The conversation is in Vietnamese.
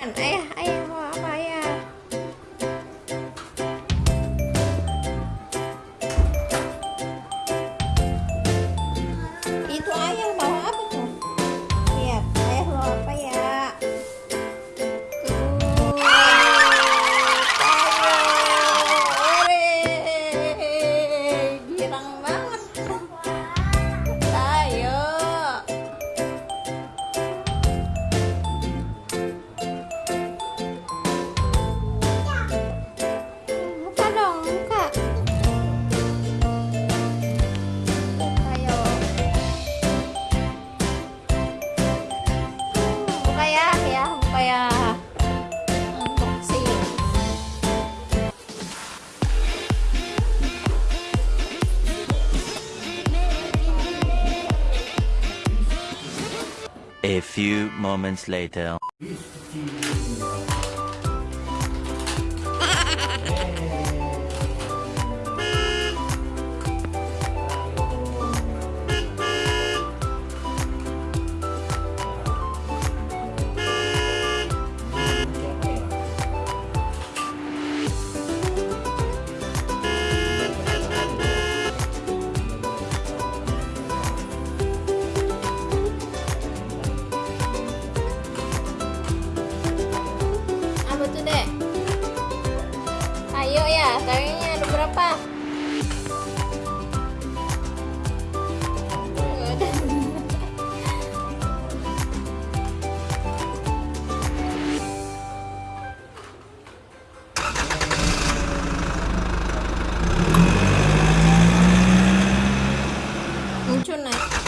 哎呀，哎呀。A few moments later. Kappa chỗ này.